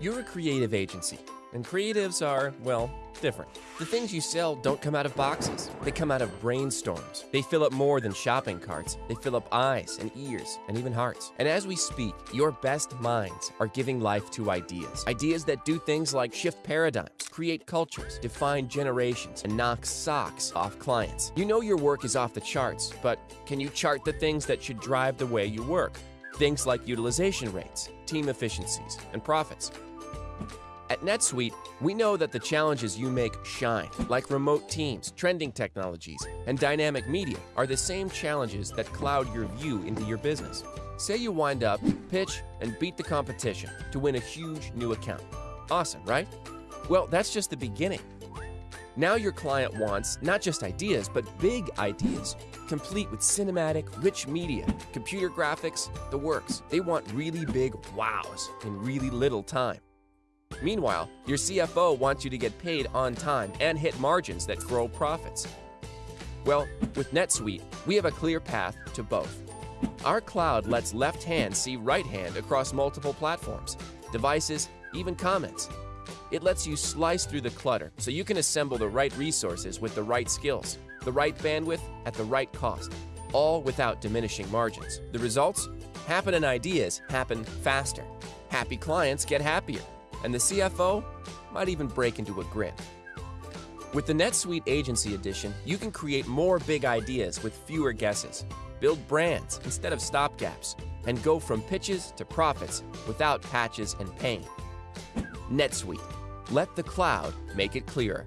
You're a creative agency, and creatives are, well, different. The things you sell don't come out of boxes. They come out of brainstorms. They fill up more than shopping carts. They fill up eyes and ears and even hearts. And as we speak, your best minds are giving life to ideas. Ideas that do things like shift paradigms, create cultures, define generations, and knock socks off clients. You know your work is off the charts, but can you chart the things that should drive the way you work? Things like utilization rates, team efficiencies, and profits. At NetSuite, we know that the challenges you make shine, like remote teams, trending technologies, and dynamic media, are the same challenges that cloud your view into your business. Say you wind up, pitch, and beat the competition to win a huge new account. Awesome, right? Well, that's just the beginning. Now your client wants not just ideas, but big ideas, complete with cinematic, rich media, computer graphics, the works. They want really big wows in really little time. Meanwhile, your CFO wants you to get paid on time and hit margins that grow profits. Well, with NetSuite, we have a clear path to both. Our cloud lets left hand see right hand across multiple platforms, devices, even comments. It lets you slice through the clutter so you can assemble the right resources with the right skills, the right bandwidth at the right cost, all without diminishing margins. The results? Happen and ideas happen faster. Happy clients get happier and the CFO might even break into a grin. With the NetSuite Agency Edition, you can create more big ideas with fewer guesses, build brands instead of stopgaps, and go from pitches to profits without patches and pain. NetSuite. Let the cloud make it clearer.